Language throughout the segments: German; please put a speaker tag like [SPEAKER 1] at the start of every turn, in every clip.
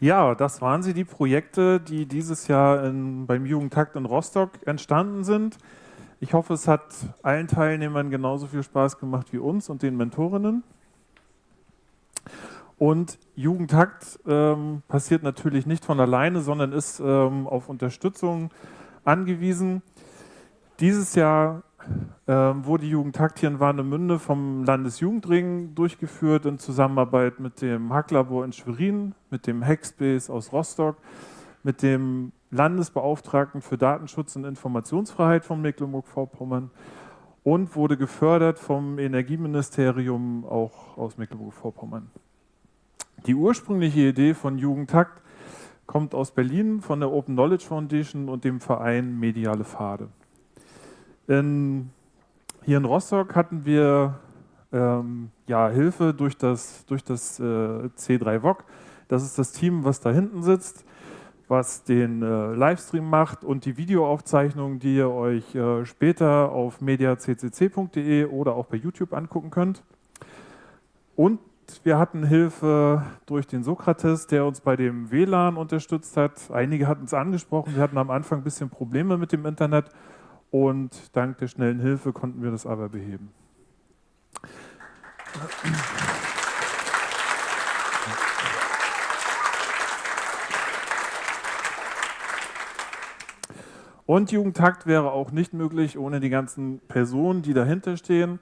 [SPEAKER 1] Ja, das waren sie, die Projekte, die dieses Jahr in, beim Jugendtakt in Rostock entstanden sind. Ich hoffe, es hat allen Teilnehmern genauso viel Spaß gemacht wie uns und den Mentorinnen. Und Jugendtakt ähm, passiert natürlich nicht von alleine, sondern ist ähm, auf Unterstützung angewiesen. Dieses Jahr ähm, wurde Jugendtakt hier in Warnemünde vom Landesjugendring durchgeführt in Zusammenarbeit mit dem Hacklabor in Schwerin, mit dem Hackspace aus Rostock, mit dem Landesbeauftragten für Datenschutz und Informationsfreiheit von Mecklenburg-Vorpommern und wurde gefördert vom Energieministerium auch aus Mecklenburg-Vorpommern. Die ursprüngliche Idee von Jugendtakt kommt aus Berlin von der Open Knowledge Foundation und dem Verein Mediale Pfade. In, hier in Rostock hatten wir ähm, ja, Hilfe durch das, durch das äh, C3 VOG. Das ist das Team, was da hinten sitzt, was den äh, Livestream macht und die Videoaufzeichnung, die ihr euch äh, später auf mediaccc.de oder auch bei YouTube angucken könnt. Und wir hatten Hilfe durch den Sokrates, der uns bei dem WLAN unterstützt hat. Einige hatten es angesprochen, wir hatten am Anfang ein bisschen Probleme mit dem Internet und dank der schnellen Hilfe konnten wir das aber beheben. Und Jugendtakt wäre auch nicht möglich ohne die ganzen Personen, die dahinter stehen.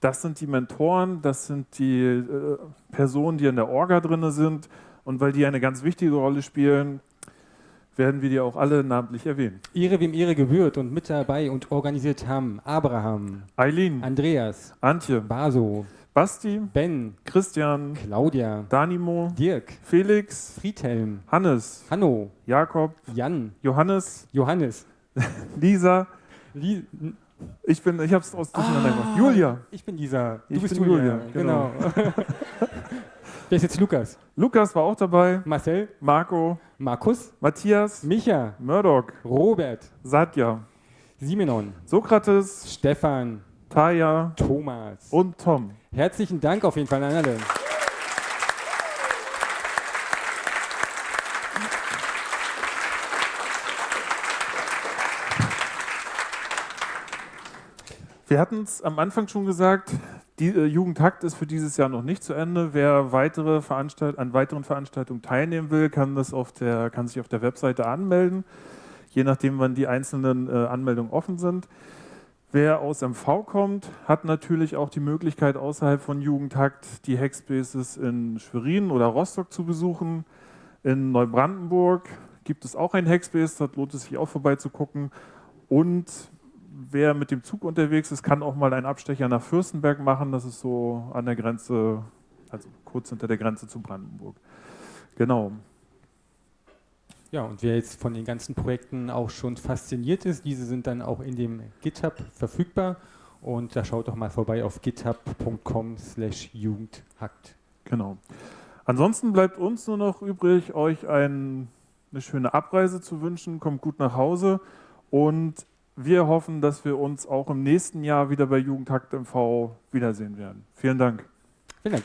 [SPEAKER 1] Das sind die Mentoren, das sind die äh, Personen, die in der Orga drin sind. Und weil die eine ganz wichtige Rolle spielen, werden wir die auch alle namentlich erwähnen.
[SPEAKER 2] Ihre wem Ihre gebührt und mit dabei und organisiert haben Abraham,
[SPEAKER 1] Eileen,
[SPEAKER 2] Andreas,
[SPEAKER 1] Antje,
[SPEAKER 2] Baso,
[SPEAKER 1] Basti,
[SPEAKER 2] Ben,
[SPEAKER 1] Christian,
[SPEAKER 2] Claudia,
[SPEAKER 1] Danimo,
[SPEAKER 2] Dirk,
[SPEAKER 1] Felix,
[SPEAKER 2] Friedhelm,
[SPEAKER 1] Hannes,
[SPEAKER 2] Hanno,
[SPEAKER 1] Jakob,
[SPEAKER 2] Jan,
[SPEAKER 1] Johannes,
[SPEAKER 2] Johannes,
[SPEAKER 1] Lisa.
[SPEAKER 2] Li
[SPEAKER 1] Ich bin, ich habe es aus gemacht. Julia.
[SPEAKER 2] Ich bin dieser. Du
[SPEAKER 1] Ich
[SPEAKER 2] bist
[SPEAKER 1] bin
[SPEAKER 2] Julia.
[SPEAKER 1] Julia,
[SPEAKER 2] Genau. Wer ist jetzt Lukas?
[SPEAKER 1] Lukas war auch dabei.
[SPEAKER 2] Marcel,
[SPEAKER 1] Marco,
[SPEAKER 2] Markus,
[SPEAKER 1] Matthias,
[SPEAKER 2] Micha,
[SPEAKER 1] Murdoch,
[SPEAKER 2] Robert,
[SPEAKER 1] Satya,
[SPEAKER 2] Simenon,
[SPEAKER 1] Sokrates,
[SPEAKER 2] Stefan,
[SPEAKER 1] Taya?
[SPEAKER 2] Thomas.
[SPEAKER 1] und Tom.
[SPEAKER 2] Herzlichen Dank auf jeden Fall an alle.
[SPEAKER 1] Wir hatten es am Anfang schon gesagt, die äh, Jugendhakt ist für dieses Jahr noch nicht zu Ende. Wer weitere Veranstalt an weiteren Veranstaltungen teilnehmen will, kann, das auf der, kann sich auf der Webseite anmelden, je nachdem, wann die einzelnen äh, Anmeldungen offen sind. Wer aus MV kommt, hat natürlich auch die Möglichkeit, außerhalb von Jugendhakt die Hackspaces in Schwerin oder Rostock zu besuchen. In Neubrandenburg gibt es auch ein Hackspace, dort lohnt es sich auch vorbeizugucken. Und wer mit dem Zug unterwegs ist, kann auch mal einen Abstecher nach Fürstenberg machen. Das ist so an der Grenze, also kurz hinter der Grenze zu Brandenburg. Genau.
[SPEAKER 2] Ja, und wer jetzt von den ganzen Projekten auch schon fasziniert ist, diese sind dann auch in dem GitHub verfügbar. Und da schaut doch mal vorbei auf github.com slash jugendhackt.
[SPEAKER 1] Genau. Ansonsten bleibt uns nur noch übrig, euch ein, eine schöne Abreise zu wünschen. Kommt gut nach Hause und wir hoffen, dass wir uns auch im nächsten Jahr wieder bei Jugendhakt MV wiedersehen werden. Vielen Dank.
[SPEAKER 2] Vielen Dank.